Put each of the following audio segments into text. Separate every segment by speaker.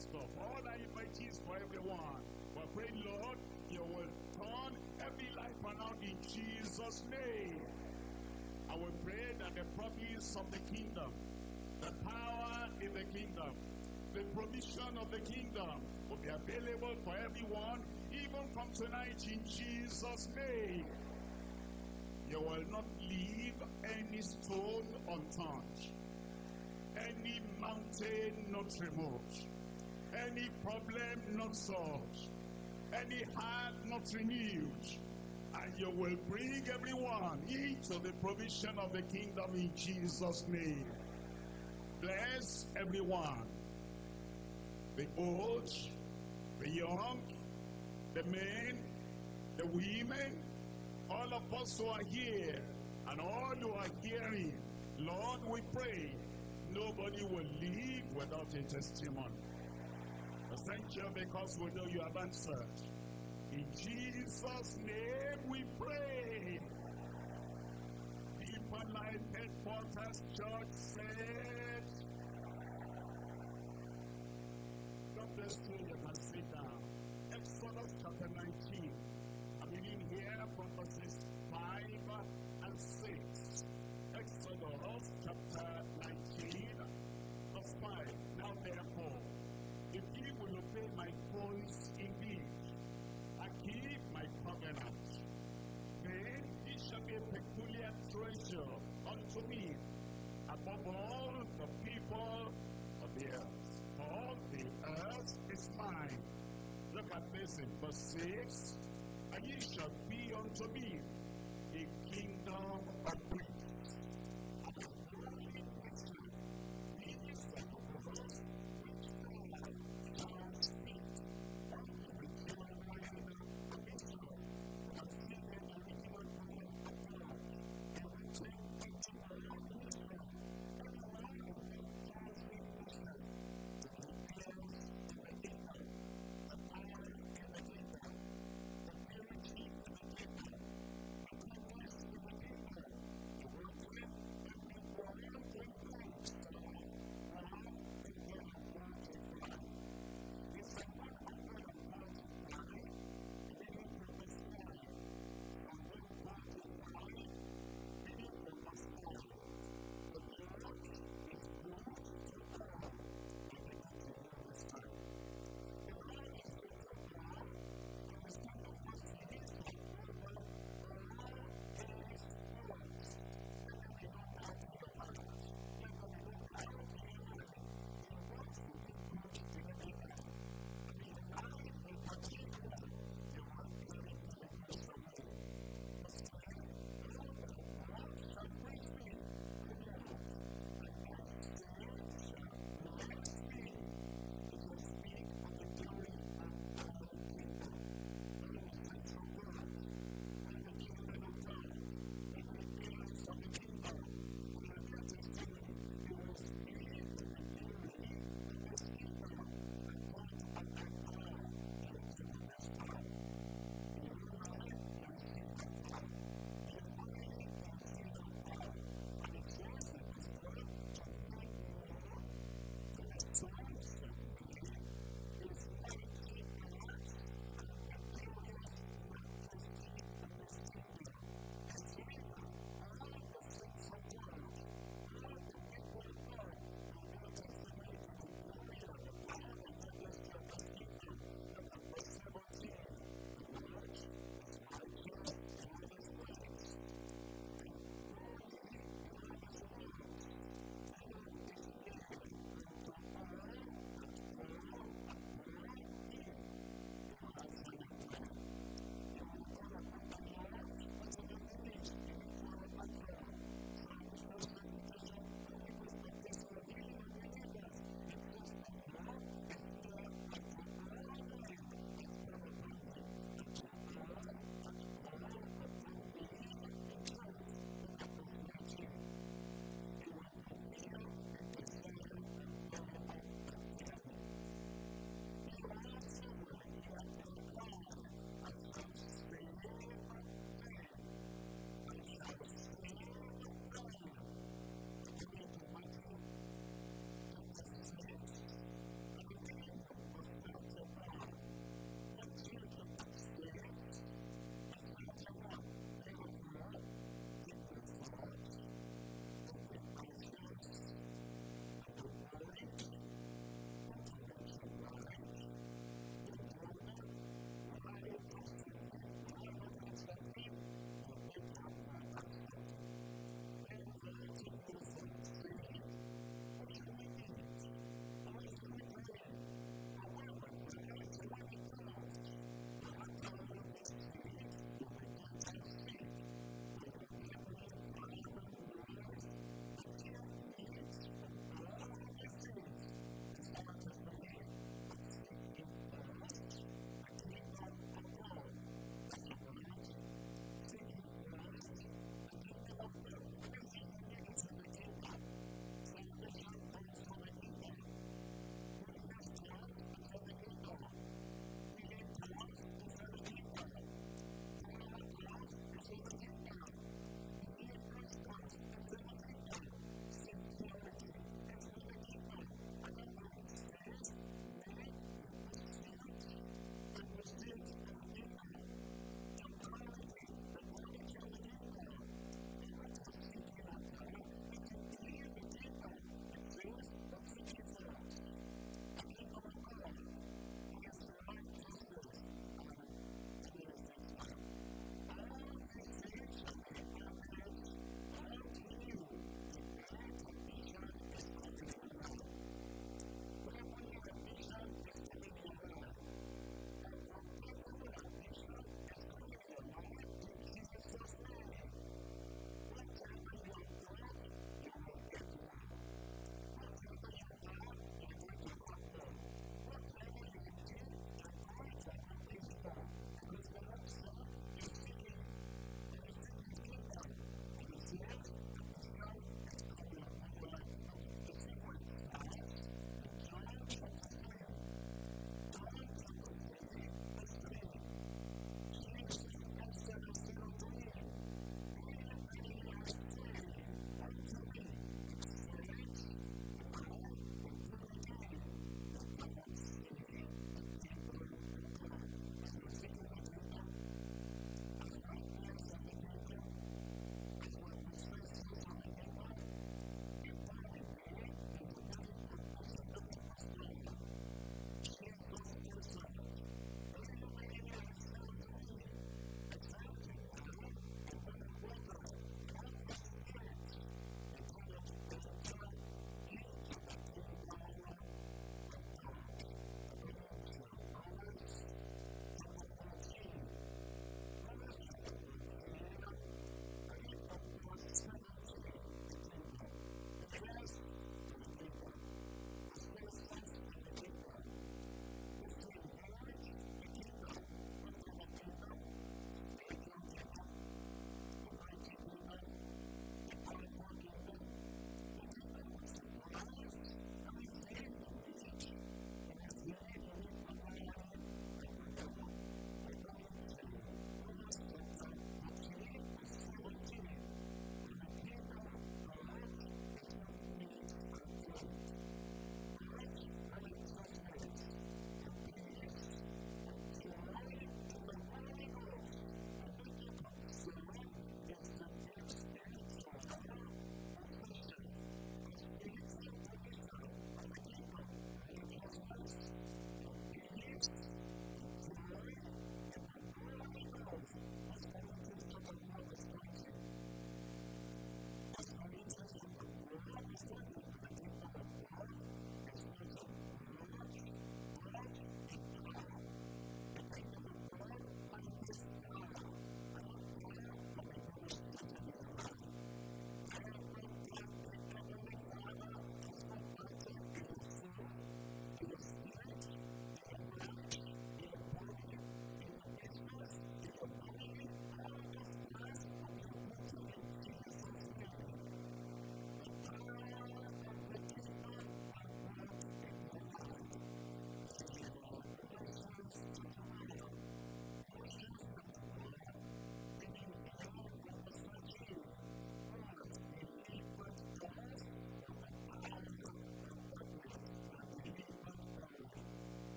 Speaker 1: stuff. All that is for everyone. But pray, Lord, you will turn every life around in Jesus' name. I will pray that the promise of the kingdom, the power in the kingdom, the provision of the kingdom will be available for everyone, even from tonight in Jesus' name. You will not leave any stone unturned, any mountain not removed, any problem not solved, any heart not renewed, and you will bring everyone into the provision of the kingdom in Jesus' name. Bless everyone, the old, the young, the men, the women, all of us who are here, and all who are hearing. Lord, we pray, nobody will leave without a testimony. Thank you because we know you have answered. In Jesus' name we pray. Deeper Life Headquarters Church said, God bless you, peculiar treasure unto me above all the people of the earth. For all the earth is mine. Look at this in verse 6. And ye shall be unto me a kingdom of priests.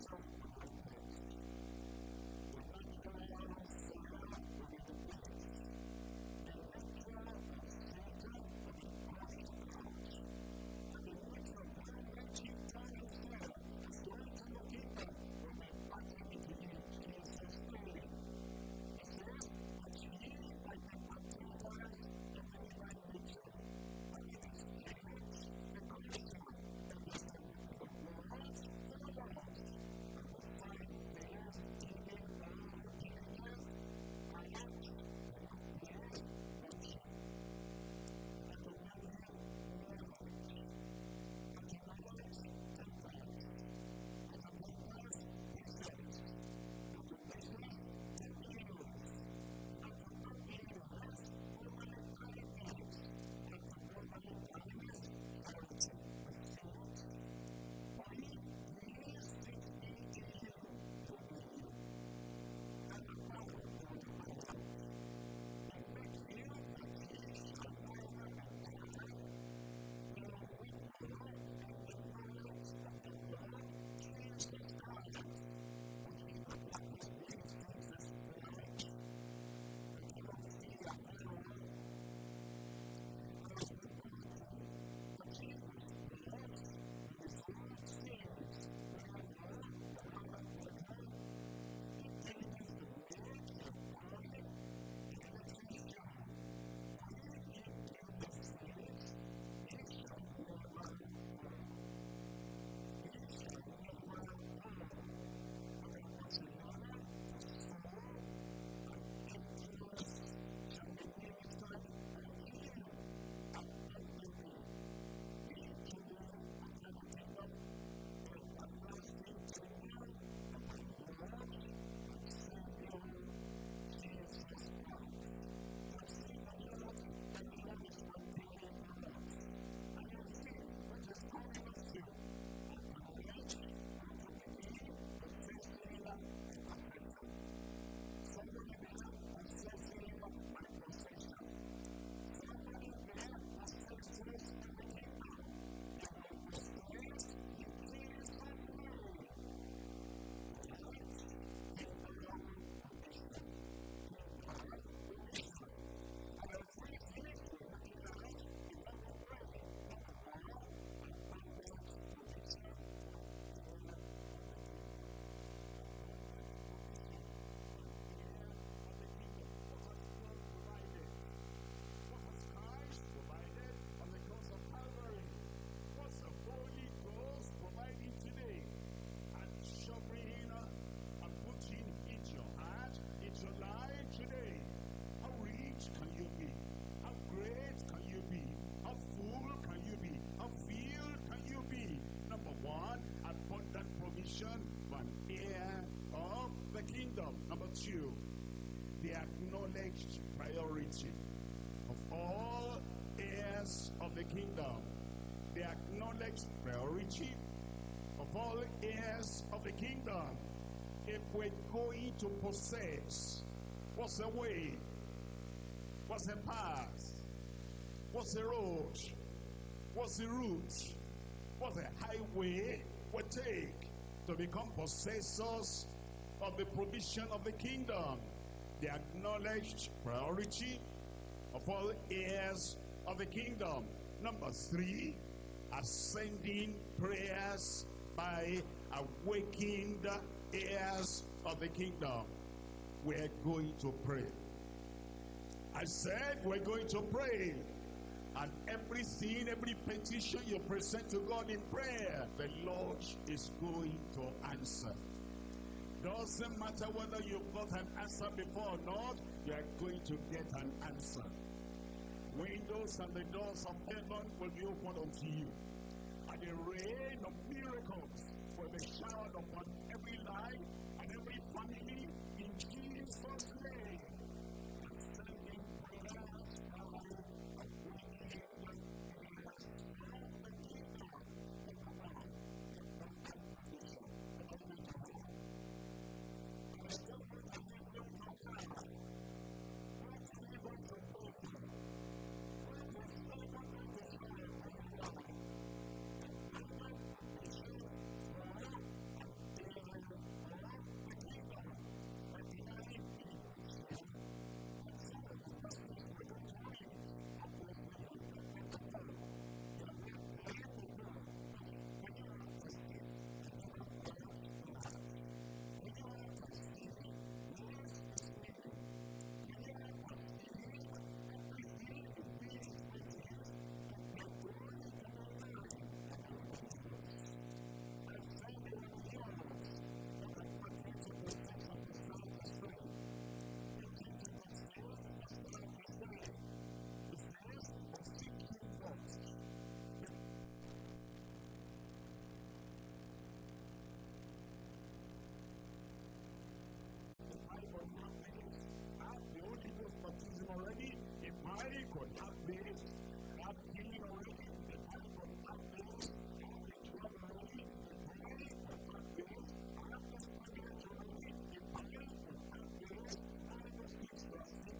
Speaker 1: Thank you. For an heir of the kingdom. Number two, the acknowledged priority of all heirs of the kingdom. The acknowledged priority of all heirs of the kingdom. If we're going to possess, what's the way? What's the path? What's the road? What's the route? What's the highway we take to become possessors of the provision of the kingdom? The acknowledged priority of all heirs of the kingdom. Number three, ascending prayers by awakened heirs of the kingdom. We're going to pray. I said we're going to pray. And every sin, every petition you present to God in prayer, the Lord is going to answer. Doesn't matter whether you've got an answer before or not, you are going to get an answer. Windows and the doors of heaven will be opened unto you. And the rain of miracles will be showered upon every Thank you.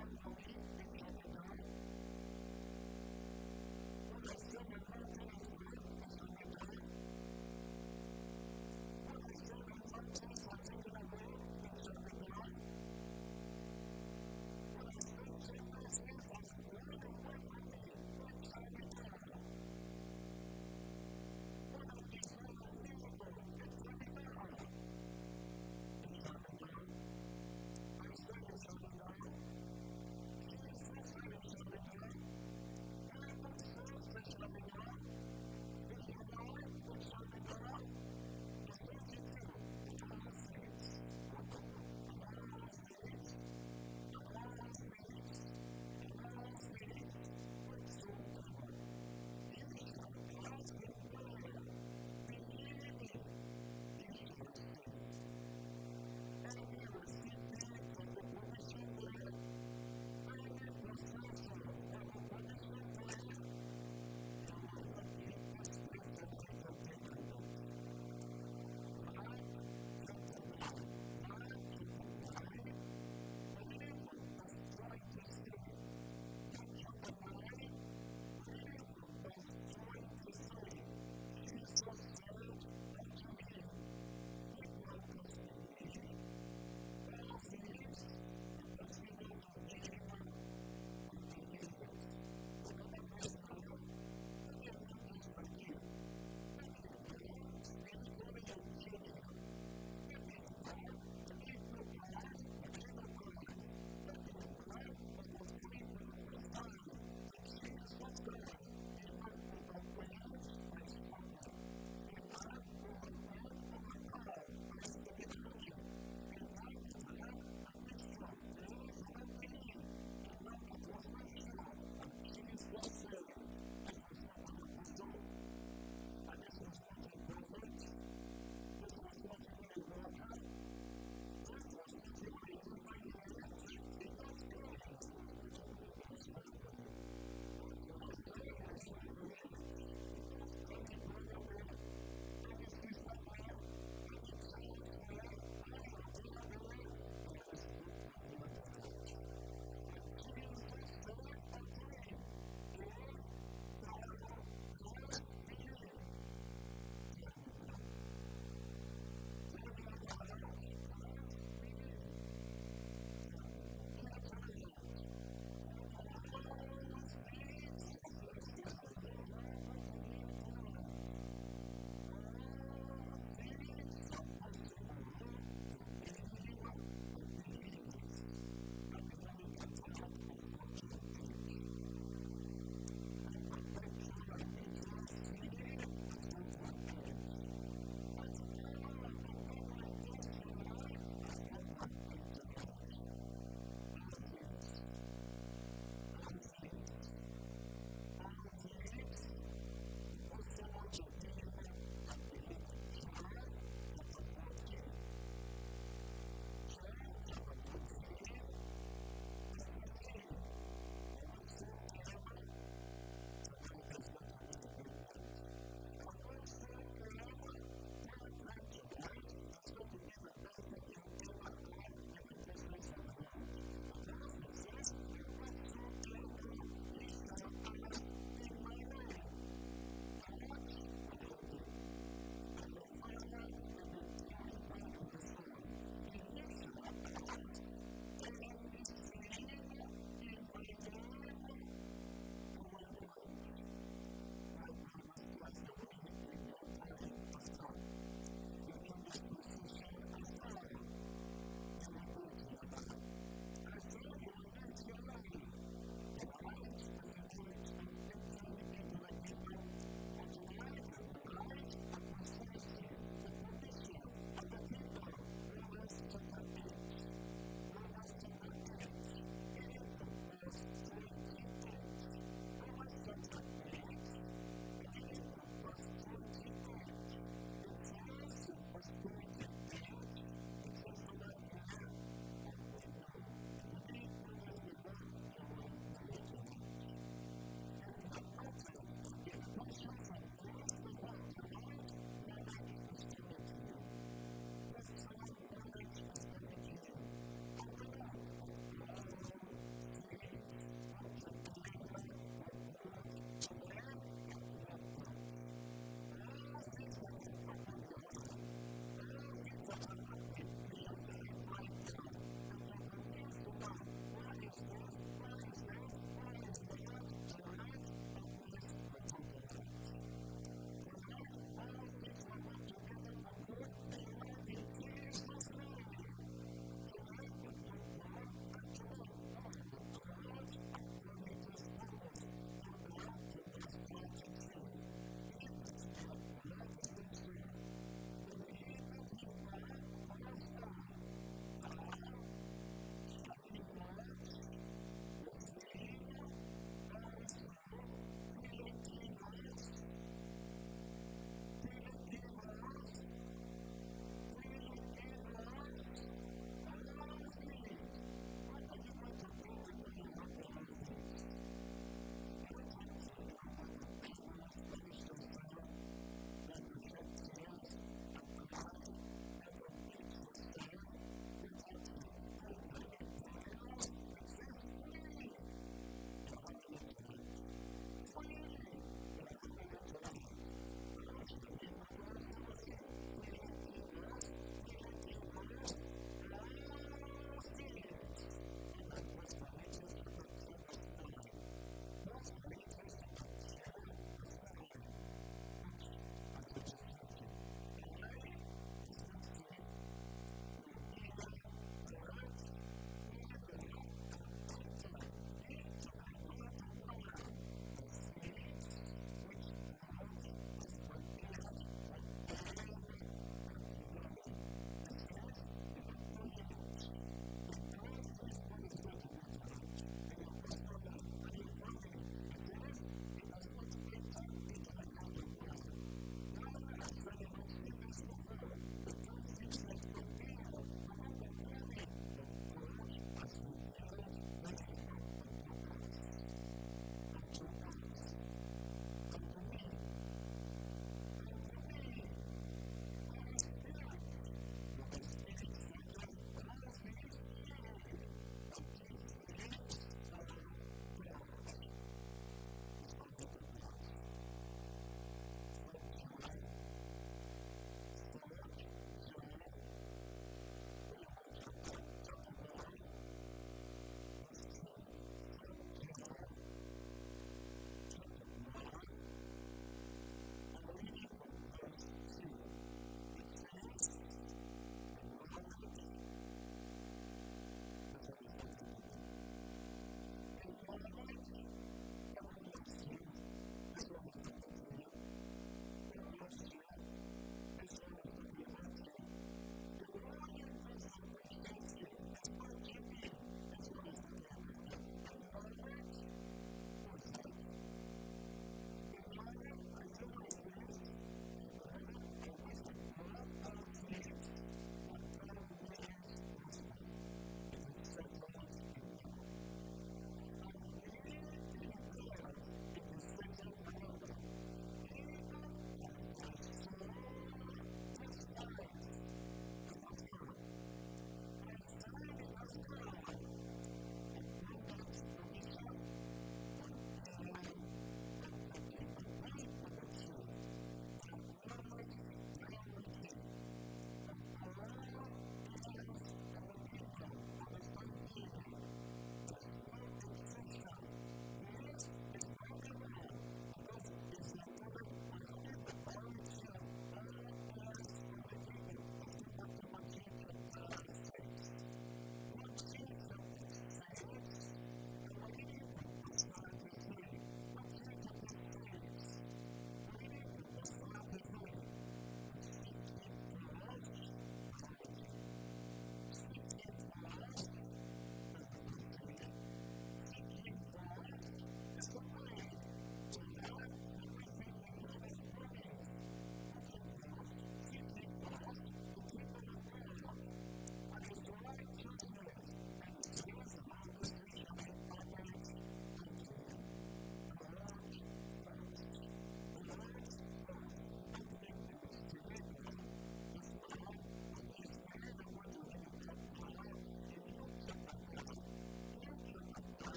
Speaker 1: Thank you.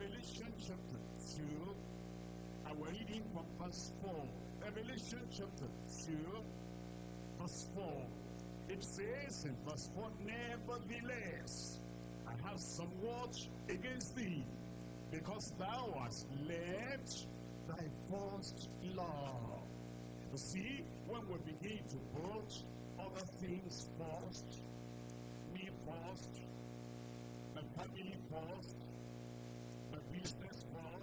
Speaker 1: Revelation chapter 2, and we're reading from verse 4. Revelation chapter 2, verse 4. It says in verse 4, Nevertheless, I have some watch against thee, because thou hast left thy first love. You see, when we begin to put other things first, me first, my family first,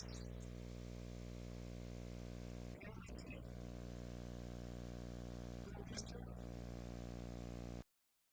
Speaker 1: Thank you.